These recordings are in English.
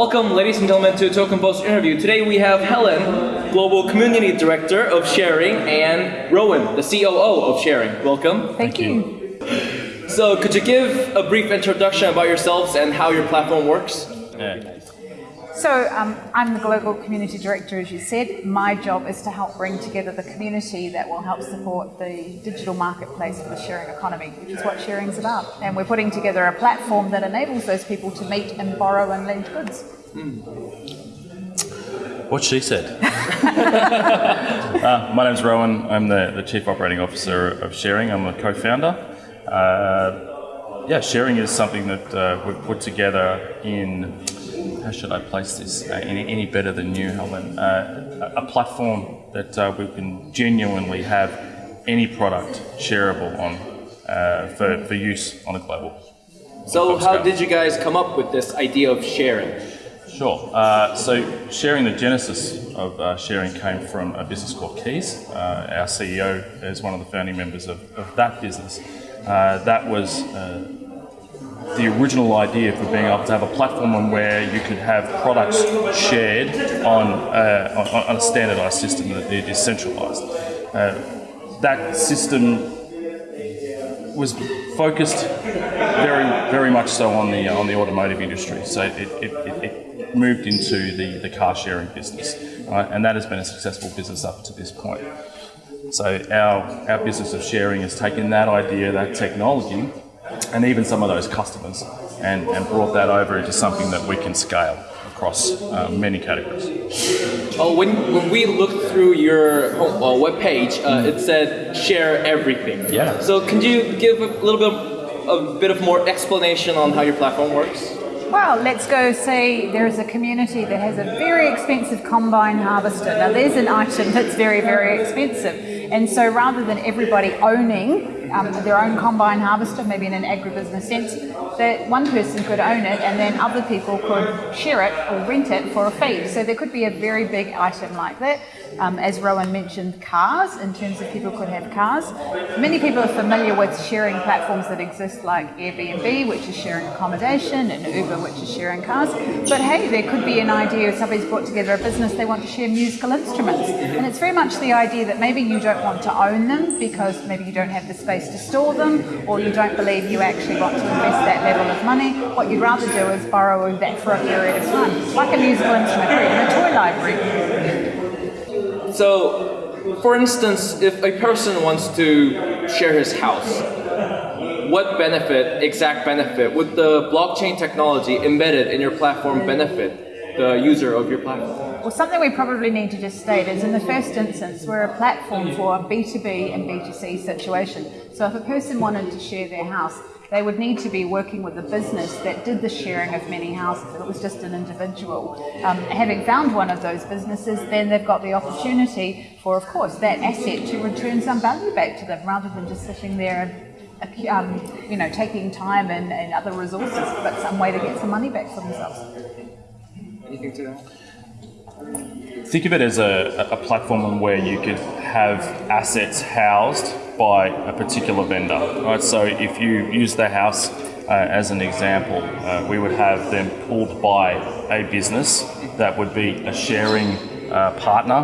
Welcome, ladies and gentlemen, to Token Post interview. Today we have Helen, Global Community Director of ShareRing, and Rowan, the COO of ShareRing. Welcome. Thank, you. So, could you give a brief introduction about yourselves and how your platform works? Yeah. So um, I'm the Global Community Director, as you said. My job is to help bring together the community that will help support the digital marketplace for the sharing economy, which is what sharing is about. And we're putting together a platform that enables those people to meet and borrow and lend goods. What she said. uh, my name's Rowan. I'm the, the Chief Operating Officer of ShareRing. I'm a co-founder. Uh, yeah, ShareRing is something that uh, we've put together in, how should I place this, uh, any, any better than you, Helen? Uh, a a platform that uh, we can genuinely have any product shareable on uh, for, for use on a global. So, how go. did you guys come up with this idea of sharing? Sure. Uh, so, sharing the genesis of uh, sharing came from a business called Keys. Uh, our CEO is one of the founding members of, of that business. Uh, that was uh, the original idea for being able to have a platform on where you could have products shared on, uh, on, on a standardized system that is centralized. That system was focused very, very much so on the on the automotive industry. So it, it, it, it moved into the, the car sharing business, right? and that has been a successful business up to this point. So our our business of sharing has taken that idea, that technology, and even some of those customers, and, and brought that over into something that we can scale across uh, many categories. Oh, when, when we looked through your home, uh, webpage, uh, it said share everything. Yeah. So, can you give a little bit, a bit of more explanation on how your platform works? Well, let's go say there is a community that has a very expensive combine harvester. Now, there's an item that's very, very expensive. And so rather than everybody owning um, their own combine harvester, maybe in an agribusiness sense, that one person could own it and then other people could share it or rent it for a fee. So there could be a very big item like that. Um, as Rowan mentioned, cars, in terms of people could have cars. Many people are familiar with sharing platforms that exist like Airbnb, which is sharing accommodation, and Uber, which is sharing cars. But hey, there could be an idea if somebody's brought together a business, they want to share musical instruments. And it's very much the idea that maybe you don't want to own them because maybe you don't have the space to store them, or you don't believe you actually want to invest that level of money. What you'd rather do is borrow that for a period of time, like a musical instrument, or a toy library. So, for instance, if a person wants to share his house, what benefit, exact benefit, would the blockchain technology embedded in your platform benefit the user of your platform? Well, something we probably need to just state is in the first instance, we're a platform for a B2B and B2C situation. So if a person wanted to share their house, they would need to be working with a business that did the sharing of many houses. If it was just an individual. Um, having found one of those businesses, then they've got the opportunity for, of course, that asset to return some value back to them rather than just sitting there and um, you know, taking time and, and other resources, but some way to get some money back for themselves. Anything to that? Think of it as a, a platform where you could have assets housed by a particular vendor. Right? So if you use the house uh, as an example, uh, we would have them pulled by a business that would be a sharing uh, partner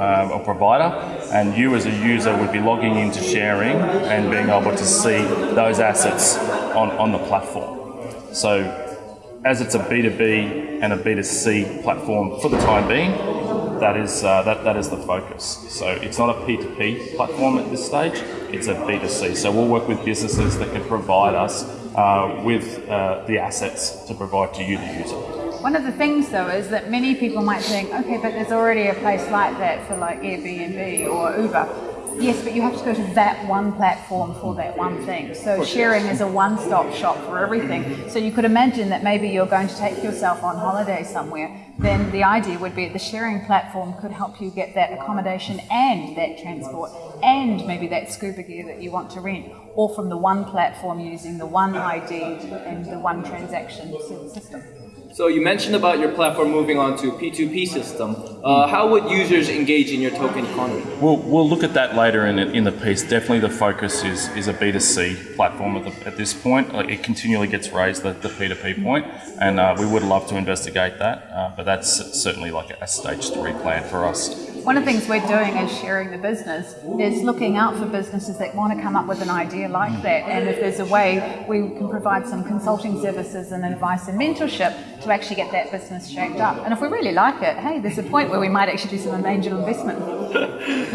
um, or provider, and you as a user would be logging into sharing and being able to see those assets on, on the platform. So as it's a B2B and a B2C platform for the time being, that is, uh, that, that is the focus. So it's not a P2P platform at this stage, it's a B2C. So we'll work with businesses that can provide us uh, with uh, the assets to provide to you, the user. One of the things though is that many people might think, okay, but there's already a place like that for like Airbnb or Uber. Yes, but you have to go to that one platform for that one thing. So sharing is a one-stop shop for everything. So you could imagine that maybe you're going to take yourself on holiday somewhere. Then the idea would be the sharing platform could help you get that accommodation and that transport and maybe that scuba gear that you want to rent, all from the one platform using the one ID and the one transaction system. So you mentioned about your platform moving on to P2P system. Uh, how would users engage in your token economy? We'll, we'll look at that later in, in the piece. Definitely the focus is, is a B2C platform at, the, at this point. Like it continually gets raised, the, the P2P point, and uh, we would love to investigate that, uh, but that's certainly like a stage three plan for us. One of the things we're doing as sharing the business is looking out for businesses that want to come up with an idea like that. And if there's a way we can provide some consulting services and advice and mentorship to actually get that business shaped up. And if we really like it, hey, there's a point where we might actually do some angel investment.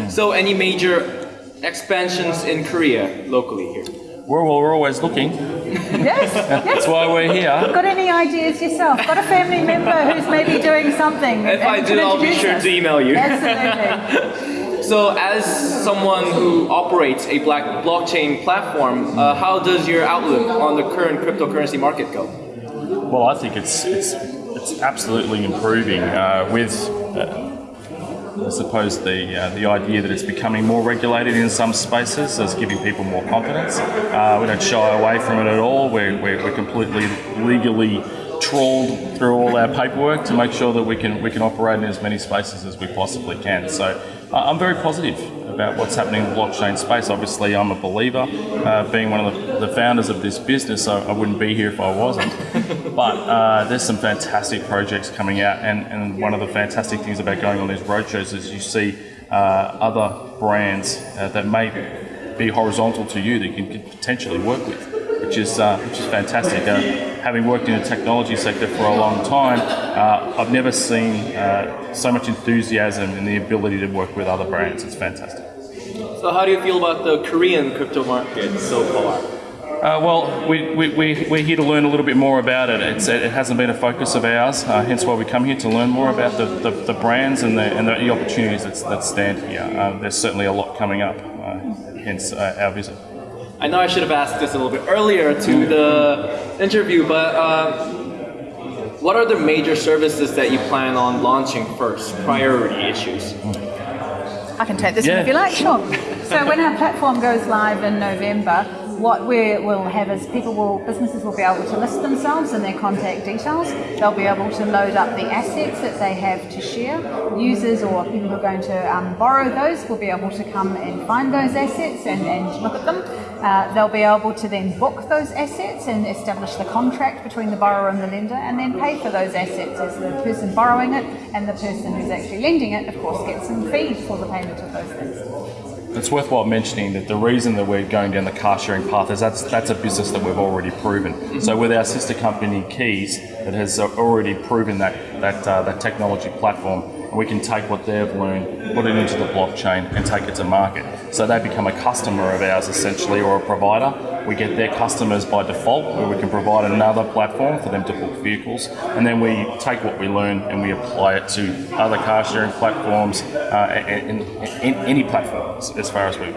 So any major expansions in Korea locally here? We're, we're always looking. Yes, yes. That's why we're here. Got any ideas yourself? Got a family member who's maybe doing something? If I do, I'll be sure us? to email you. Absolutely. So, as someone who operates a black blockchain platform, uh, how does your outlook on the current cryptocurrency market go? Well, I think it's it's it's absolutely improving uh, with. Uh, I suppose the uh, the idea that it's becoming more regulated in some spaces is giving people more confidence. Uh, we don't shy away from it at all. We're, we're, we're completely legally trawled through all our paperwork to make sure that we can we can operate in as many spaces as we possibly can. So uh, I'm very positive about what's happening in the blockchain space. Obviously, I'm a believer. Uh, being one of the, the founders of this business, I, I wouldn't be here if I wasn't. but uh, there's some fantastic projects coming out, and, and one of the fantastic things about going on these roadshows is you see uh, other brands uh, that may be horizontal to you that you can potentially work with, which is uh, which is fantastic. Having worked in the technology sector for a long time, uh, I've never seen uh, so much enthusiasm and the ability to work with other brands. It's fantastic. So, how do you feel about the Korean crypto market so far? Uh, well, we, we, we, we're here to learn a little bit more about it. It's, it hasn't been a focus of ours, uh, hence why we come here to learn more about the, the, the brands and the, and the opportunities that, that stand here. Uh, there's certainly a lot coming up, uh, hence uh, our visit. I know I should have asked this a little bit earlier to the interview, but uh, what are the major services that you plan on launching first? Priority issues. I can take this Yeah. one if you like, sure. So when our platform goes live in November, what we will have is people will, businesses will be able to list themselves and their contact details. They'll be able to load up the assets that they have to share. Users or people who are going to um, borrow those will be able to come and find those assets and, and look at them. Uh, they'll be able to then book those assets and establish the contract between the borrower and the lender and then pay for those assets as the person borrowing it and the person who's actually lending it, of course, gets some fees for the payment of those things. It's worthwhile mentioning that the reason that we're going down the car sharing path is that's that's a business that we've already proven. So with our sister company Keys, that has already proven that that uh, that technology platform, we can take what they've learned, put it into the blockchain, and take it to market. So they become a customer of ours essentially, or a provider. We get their customers by default, where we can provide another platform for them to book vehicles, and then we take what we learn and we apply it to other car sharing platforms, uh, and, and, and any platform as far as we.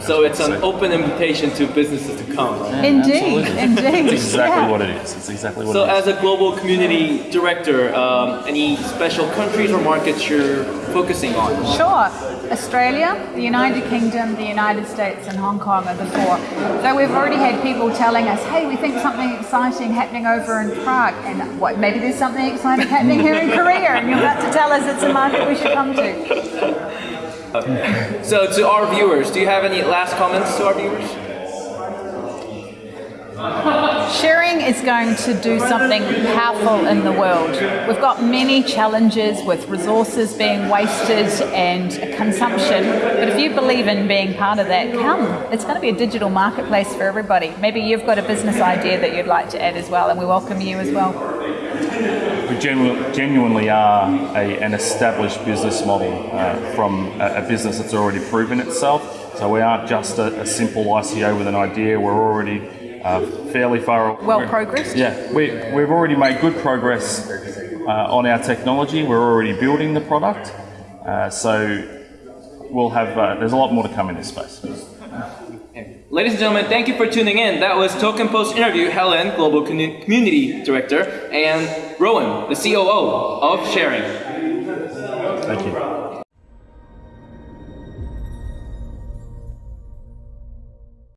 So it's an open invitation to businesses to come. right? Indeed, Absolutely. indeed. It's exactly yeah. what it is. It's exactly what So, it is. as a global community director, um, any special countries or markets you're focusing on? Sure. Australia, the United Kingdom, the United States, and Hong Kong are the four. So we've already had people telling us, hey, we think something exciting happening over in Prague, and what, maybe there's something exciting happening here in Korea, and you're about to tell us it's a market we should come to. So, to our viewers, do you have any last comments to our viewers? ShareRing is going to do something powerful in the world. We've got many challenges with resources being wasted and consumption, but if you believe in being part of that, come. It's going to be a digital marketplace for everybody. Maybe you've got a business idea that you'd like to add as well, and we welcome you as well. We genu- genuinely are a, an established business model uh, from a, a business that's already proven itself. So we aren't just a, a simple ICO with an idea. We're already uh, fairly far. Well progressed? Yeah, we, we've already made good progress uh, on our technology. We're already building the product. Uh, so we'll have. Uh, there's a lot more to come in this space. Ladies and gentlemen, thank you for tuning in. That was Token Post interview Helen, Global Community Director, and Rowan, the COO of ShareRing.